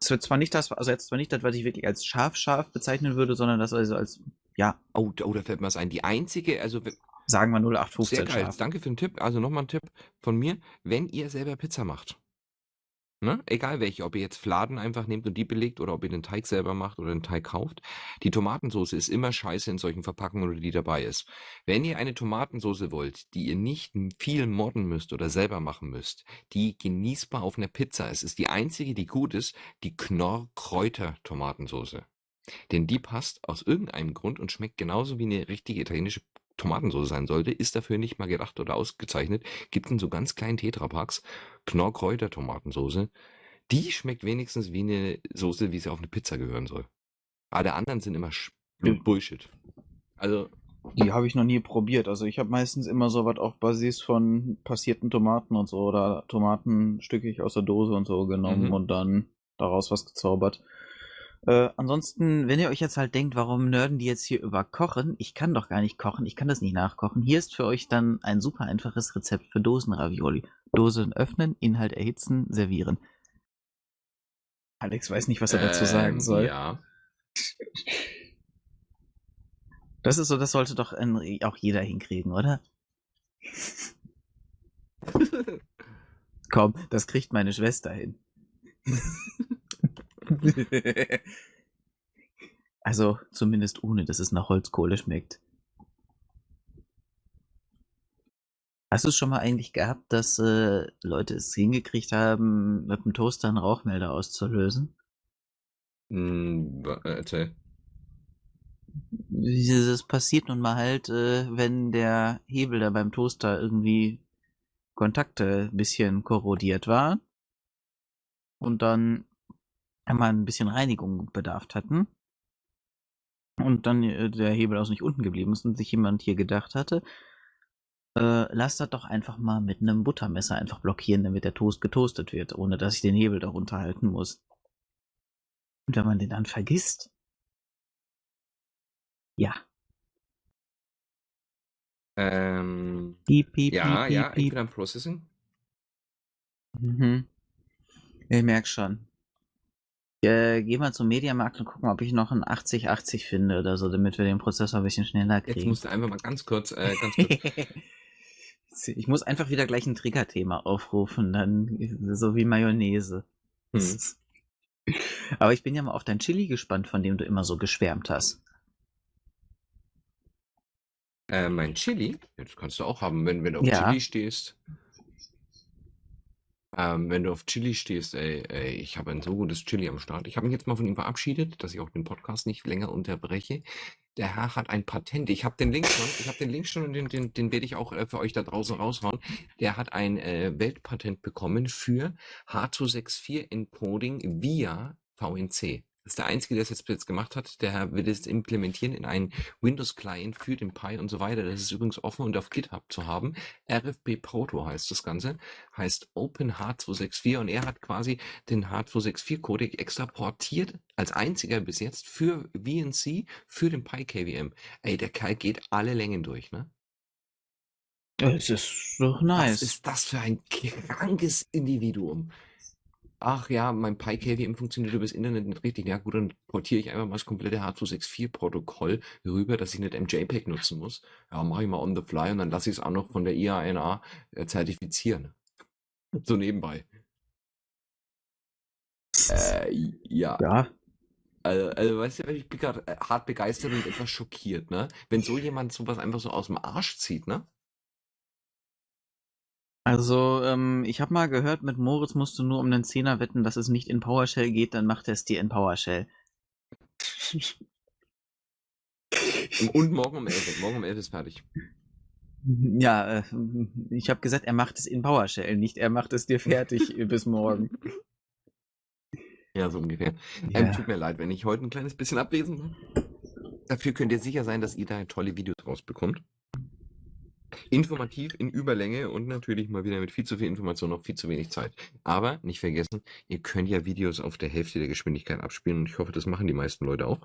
Es wird zwar nicht das, also jetzt zwar nicht das, was ich wirklich als scharf scharf bezeichnen würde, sondern das also als, ja, oh, oh, da fällt mir was ein. Die einzige, also sagen wir sehr 0815 geil. scharf. Danke für den Tipp. Also nochmal ein Tipp von mir. Wenn ihr selber Pizza macht, ne? egal welche, ob ihr jetzt Fladen einfach nehmt und die belegt oder ob ihr den Teig selber macht oder den Teig kauft, die Tomatensauce ist immer scheiße in solchen Verpackungen oder die dabei ist. Wenn ihr eine Tomatensauce wollt, die ihr nicht viel modden müsst oder selber machen müsst, die genießbar auf einer Pizza ist, ist die einzige, die gut ist, die Knorr-Kräuter-Tomatensauce. Denn die passt aus irgendeinem Grund und schmeckt genauso wie eine richtige italienische Tomatensauce sein sollte, ist dafür nicht mal gedacht oder ausgezeichnet. Gibt in so ganz kleinen Tetrapacks Knorr-Kräuter Tomatensauce. Die schmeckt wenigstens wie eine Soße, wie sie auf eine Pizza gehören soll. Alle anderen sind immer. Bullshit. Also, Die habe ich noch nie probiert. Also ich habe meistens immer so was auf Basis von passierten Tomaten und so oder Tomaten stückig aus der Dose und so genommen Mhm. und dann daraus was gezaubert. Äh, ansonsten, wenn ihr euch jetzt halt denkt, warum nerden die jetzt hier über Kochen? Ich kann doch gar nicht kochen, ich kann das nicht nachkochen. Hier ist für euch dann ein super einfaches Rezept für Dosenravioli. Dosen öffnen, Inhalt erhitzen, servieren. Alex weiß nicht, was er dazu sagen ähm, soll. Ja. Das ist so, das sollte doch ein, auch jeder hinkriegen, oder? Komm, das kriegt meine Schwester hin. also zumindest ohne, dass es nach Holzkohle schmeckt. Hast du es schon mal eigentlich gehabt, dass äh, Leute es hingekriegt haben, mit dem Toaster einen Rauchmelder auszulösen? Hm, äh, erzähl. Das passiert nun mal halt, äh, wenn der Hebel da beim Toaster irgendwie Kontakte ein bisschen korrodiert war und dann einmal ein bisschen Reinigung bedarf hatten und dann äh, der Hebel auch nicht unten geblieben ist und sich jemand hier gedacht hatte, Äh, lass das doch einfach mal mit einem Buttermesser einfach blockieren, damit der Toast getoastet wird, ohne dass ich den Hebel darunter halten muss. Und wenn man den dann vergisst, ja. Ähm, Piep, piep, ja, piep, ja, ich bin am Processing. Mhm. Ich merk schon. Äh, geh mal zum Mediamarkt und guck mal, ob ich noch einen 8080 finde oder so, damit wir den Prozessor ein bisschen schneller Jetzt kriegen. musst du einfach mal ganz kurz, äh, ganz kurz. ich muss einfach wieder gleich ein Triggerthema aufrufen, dann so wie Mayonnaise. Hm. Aber ich bin ja mal auf dein Chili gespannt, von dem du immer so geschwärmt hast. Äh, mein Chili, das kannst du auch haben, wenn, wenn du auf Ja. Chili stehst. Ähm, wenn du auf Chili stehst, ey, ey ich habe ein so gutes Chili am Start. Ich habe mich jetzt mal von ihm verabschiedet, dass ich auch den Podcast nicht länger unterbreche. Der Herr hat ein Patent. Ich habe den Link schon, ich habe den Link schon und den, den, den werde ich auch äh, für euch da draußen raushauen. Der hat ein äh, Weltpatent bekommen für H264 Encoding via VNC. Das ist der Einzige, der es jetzt, jetzt gemacht hat. Der will es implementieren in einen Windows-Client für den Pi und so weiter. Das ist übrigens offen und auf GitHub zu haben. RFB Proto heißt das Ganze, heißt OpenH264 und er hat quasi den H264-Codec extraportiert als einziger bis jetzt für VNC für den Pi KVM. Ey, der Kerl geht alle Längen durch, ne? Es ist doch Was nice. ist das für ein krankes Individuum? Ach ja, mein Pi KVM funktioniert übers Internet nicht richtig. Ja gut, dann portiere ich einfach mal das komplette H264-Protokoll rüber, dass ich nicht MJPEG nutzen muss. Ja, mache ich mal on the fly und dann lasse ich es auch noch von der IANA äh, zertifizieren. So nebenbei. Äh, ja. Ja, Also, also weißt du, ich bin gerade äh, hart begeistert und etwas schockiert, ne? Wenn so jemand sowas einfach so aus dem Arsch zieht, ne? Also ähm, ich habe mal gehört, mit Moritz musst du nur um den Zehner wetten, dass es nicht in PowerShell geht, dann macht er es dir in PowerShell. Und morgen um 11. Morgen um 11 ist fertig. Ja, äh, ich habe gesagt, er macht es in PowerShell, nicht er macht es dir fertig bis morgen. Ja, so ungefähr. Ja. Ähm, tut mir leid, wenn ich heute ein kleines bisschen abwesend bin. Dafür könnt ihr sicher sein, dass ihr da tolle Videos rausbekommt. Informativ in Überlänge und natürlich mal wieder mit viel zu viel Information auf viel zu wenig Zeit. Aber nicht vergessen, ihr könnt ja Videos auf der Hälfte der Geschwindigkeit abspielen und ich hoffe, das machen die meisten Leute auch.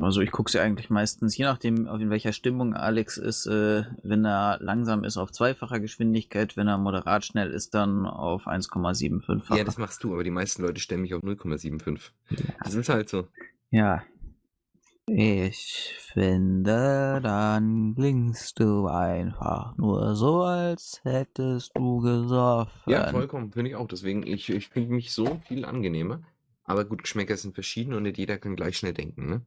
Also ich gucke sie eigentlich meistens, je nachdem, in welcher Stimmung Alex ist, äh, wenn er langsam ist auf zweifacher Geschwindigkeit, wenn er moderat schnell ist, dann auf 1,75. Ja, das machst du, aber die meisten Leute stellen mich auf 0,75. Das ist halt so. Ja. Ich finde, dann klingst du einfach nur so, als hättest du gesoffen. Ja, vollkommen, finde ich auch. Deswegen, ich, ich finde mich so viel angenehmer. Aber gut, Geschmäcker sind verschieden und nicht jeder kann gleich schnell denken, ne?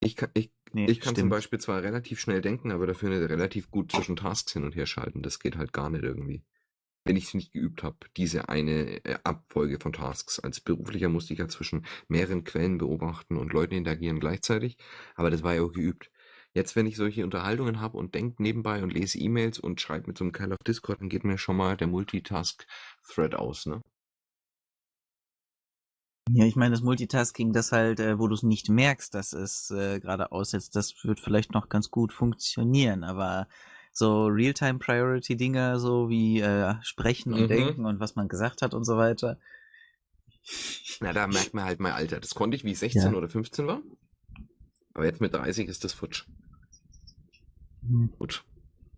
Ich kann, ich, Nee, ich kann zum. Beispiel zwar relativ schnell denken, aber dafür nicht relativ gut zwischen Tasks hin und her schalten. Das geht halt gar nicht irgendwie. Wenn ich es nicht geübt habe, diese eine äh, Abfolge von Tasks. Als Beruflicher musste ich ja zwischen mehreren Quellen beobachten und Leuten interagieren gleichzeitig. Aber das war ja auch geübt. Jetzt, wenn ich solche Unterhaltungen habe und denke nebenbei und lese E-Mails und schreibe mit so einem Kerl auf Discord, dann geht mir schon mal der Multitask-Thread aus, ne? Ja, ich meine, das Multitasking, das halt, äh, wo du es nicht merkst, dass es äh, gerade aussetzt, das wird vielleicht noch ganz gut funktionieren, aber so Realtime-Priority-Dinge, so wie äh, sprechen und Mhm. denken und was man gesagt hat und so weiter. Na, da merkt man halt mein Alter. Das konnte ich, wie ich 16 Ja. oder 15 war. Aber jetzt mit 30 ist das futsch. Hm. Gut.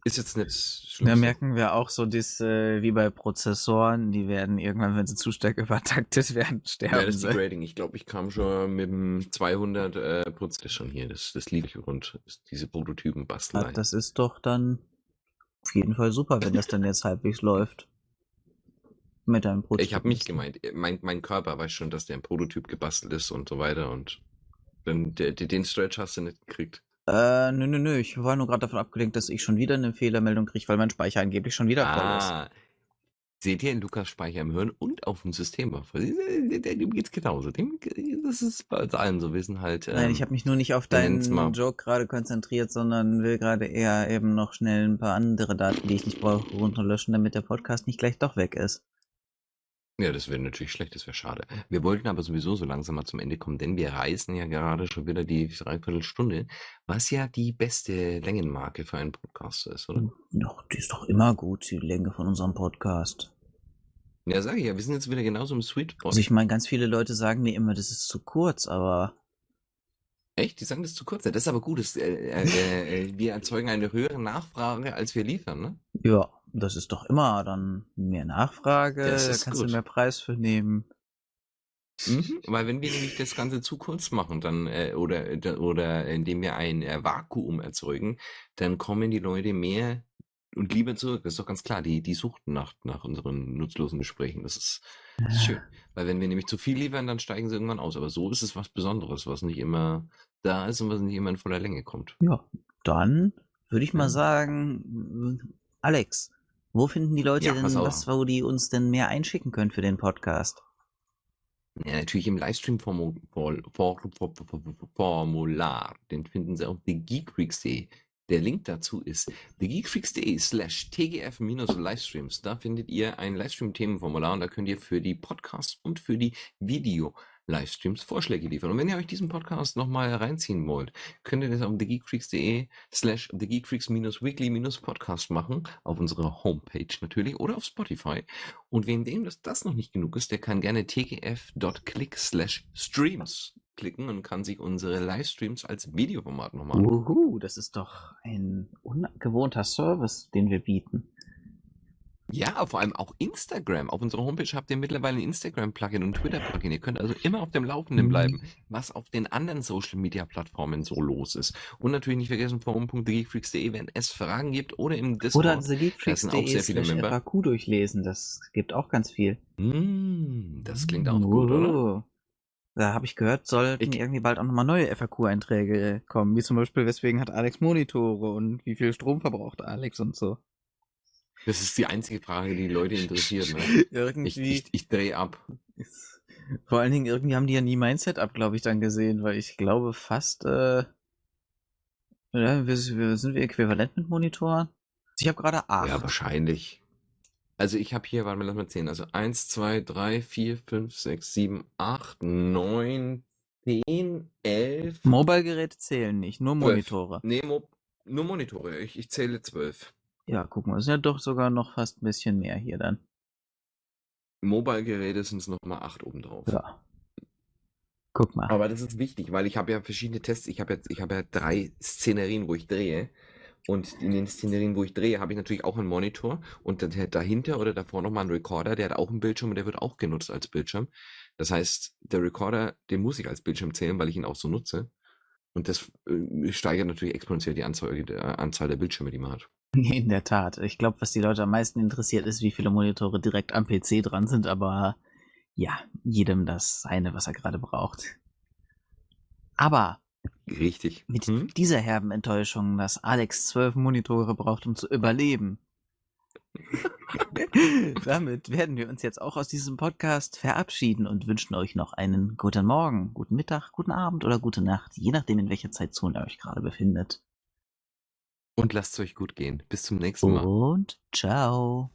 Ist jetzt nicht schlimm. Da merken wir auch so, das, äh, wie bei Prozessoren, die werden irgendwann, wenn sie zu stark übertaktet werden, sterben Ja, das ist sie. Degrading. Ich glaube, ich kam schon mit dem 200 äh, Prozent schon hier. Das, das liebe ich rund. Diese Prototypen basteln. Ah, Das ist doch dann auf jeden Fall super, wenn das dann jetzt halbwegs läuft. Mit deinem Prototyp. Ich habe mich gemeint. Mein, mein Körper weiß schon, dass der ein Prototyp gebastelt ist und so weiter. Und dann der, der, den Stretch hast du nicht gekriegt. Äh, nö, nö, nö. Ich war nur gerade davon abgelenkt, dass ich schon wieder eine Fehlermeldung kriege, weil mein Speicher angeblich schon wieder voll ist. Ah. Seht ihr in Lukas Speicher im Hirn und auf dem System? Dem geht's genauso. Dem, das ist bei uns allen so. Wir sind halt. Nein, ähm, ich habe mich nur nicht auf deinen Joke gerade konzentriert, sondern will gerade eher eben noch schnell ein paar andere Daten, die ich nicht brauche, runterlöschen, damit der Podcast nicht gleich doch weg ist. Ja, das wäre natürlich schlecht, das wäre schade. Wir wollten aber sowieso so langsam mal zum Ende kommen, denn wir reisen ja gerade schon wieder die Dreiviertelstunde, was ja die beste Längenmarke für einen Podcast ist, oder? Doch, die ist doch immer gut, die Länge von unserem Podcast. Ja, sage ich ja, wir sind jetzt wieder genauso im Sweet Spot. Also ich meine, ganz viele Leute sagen mir immer, das ist zu kurz, aber Echt? Die sagen das zu kurz. Das ist aber gut. Das, äh, äh, äh, wir erzeugen eine höhere Nachfrage, als wir liefern, ne? Ja, das ist doch immer dann mehr Nachfrage, da kannst gut. du mehr Preis für nehmen. Mhm, weil wenn wir nämlich das Ganze zu kurz machen, dann äh, oder oder indem wir ein äh, Vakuum erzeugen, dann kommen die Leute mehr und lieber zurück. Das ist doch ganz klar. Die die suchten nach nach unseren nutzlosen Gesprächen. Das ist, das ist schön. Weil wenn wir nämlich zu viel liefern, dann steigen sie irgendwann aus. Aber so ist es was Besonderes, was nicht immer da ist und was nicht immer in voller Länge kommt. Ja, dann würde ich mal sagen, Alex, wo finden die Leute ja, denn was, wo die uns denn mehr einschicken können für den Podcast? Ja, natürlich im Livestream-Formular. Den finden Sie auf thegeekfreaks.de. Der Link dazu ist thegeekfreaks.de slash tgf-livestreams. Da findet ihr ein Livestream-Themenformular und da könnt ihr für die Podcasts und für die Video Livestreams Vorschläge liefern. Und wenn ihr euch diesen Podcast nochmal reinziehen wollt, könnt ihr das auf thegeekfreaks.de slash thegeekfreaks-weekly-podcast machen, auf unserer Homepage natürlich oder auf Spotify. Und wem dem das, das noch nicht genug ist, der kann gerne tgf.click slash streams klicken und kann sich unsere Livestreams als Videoformat nochmal anschauen. Uhu, das ist doch ein ungewohnter Service, den wir bieten. Ja, vor allem auch Instagram. Auf unserer Homepage habt ihr mittlerweile ein Instagram-Plugin und Twitter-Plugin. Ihr könnt also immer auf dem Laufenden bleiben, mhm. was auf den anderen Social-Media-Plattformen so los ist. Und natürlich nicht vergessen, forum.thegeekfreaks.de, wenn es Fragen gibt oder im Discord. Oder thegeekfreaks.de FAQ durchlesen. Das gibt auch ganz viel. Mm, das klingt auch oh. gut, oder? Da habe ich gehört, sollten ich irgendwie bald auch nochmal neue FAQ-Einträge kommen. Wie zum Beispiel, weswegen hat Alex Monitore und wie viel Strom verbraucht Alex und so. Das ist die einzige Frage, die, die Leute interessiert. Ne? irgendwie. Ich, ich, ich drehe ab. Vor allen Dingen, irgendwie haben die ja nie mein Setup, glaube ich, dann gesehen, weil ich glaube fast, äh, ja, wir, wir, sind wir äquivalent mit Monitoren? Ich habe gerade acht. Ja, wahrscheinlich. Also ich habe hier, warte mal, lass mal zählen. Also 1, 2, 3, 4, 5, 6, 7, 8, 9, 10, 11. Mobile-Geräte zählen nicht, nur Monitore. 12. Nee, Mo nur Monitore. Ich, ich zähle 12. Ja, guck mal, es sind ja doch sogar noch fast ein bisschen mehr hier dann. Mobile-Geräte sind es nochmal 8 obendrauf. Ja. Guck mal. Aber das ist wichtig, weil ich habe ja verschiedene Tests. Ich habe ja, hab ja drei Szenerien, wo ich drehe. Und in den Szenerien, wo ich drehe, habe ich natürlich auch einen Monitor und dahinter oder davor nochmal einen Recorder, der hat auch einen Bildschirm und der wird auch genutzt als Bildschirm. Das heißt, der Recorder, den muss ich als Bildschirm zählen, weil ich ihn auch so nutze. Und das äh, steigert natürlich exponentiell die Anzahl, die Anzahl der Bildschirme, die man hat. In der Tat. Ich glaube, was die Leute am meisten interessiert, ist, wie viele Monitore direkt am PC dran sind, aber ja, jedem das seine, was er gerade braucht. Aber Richtig. Mit hm? dieser herben Enttäuschung, dass Alex zwölf Monitore braucht, um zu überleben. Damit werden wir uns jetzt auch aus diesem Podcast verabschieden und wünschen euch noch einen guten Morgen, guten Mittag, guten Abend oder gute Nacht, je nachdem, in welcher Zeitzone ihr euch gerade befindet. Und lasst es euch gut gehen. Bis zum nächsten Mal. Und ciao.